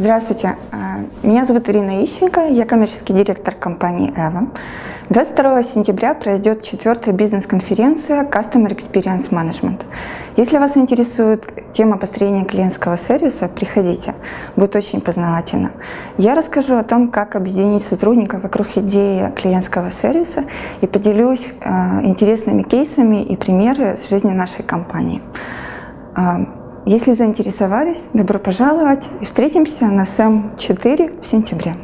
Здравствуйте, а, меня зовут Ирина Ищенко, я коммерческий директор компании EVA. 22 сентября пройдет четвертая бизнес-конференция Customer Experience Management. Если вас интересует тема построения клиентского сервиса, приходите, будет очень познавательно. Я расскажу о том, как объединить сотрудников вокруг идеи клиентского сервиса и поделюсь э, интересными кейсами и примеры с жизни нашей компании. Если заинтересовались, добро пожаловать и встретимся на СМ-4 в сентябре.